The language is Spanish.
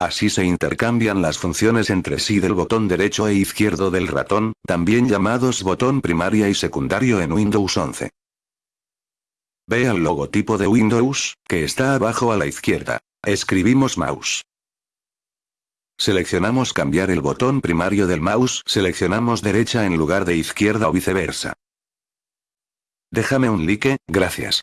Así se intercambian las funciones entre sí del botón derecho e izquierdo del ratón, también llamados botón primaria y secundario en Windows 11. Ve al logotipo de Windows, que está abajo a la izquierda. Escribimos mouse. Seleccionamos cambiar el botón primario del mouse, seleccionamos derecha en lugar de izquierda o viceversa. Déjame un like, gracias.